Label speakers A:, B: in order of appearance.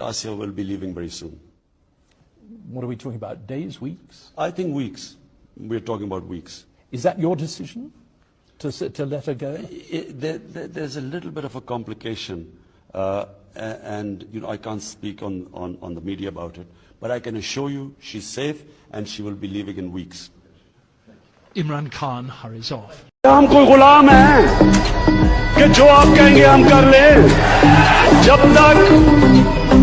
A: Asia will be leaving very soon.
B: What are we talking about? Days, weeks?
A: I think weeks. We're talking about weeks.
B: Is that your decision to, to let her go?
A: It, there, there, there's a little bit of a complication, uh, and you know I can't speak on, on, on the media about it. But I can assure you, she's safe, and she will be leaving in weeks.
C: Imran Khan hurries off.
D: हम कोई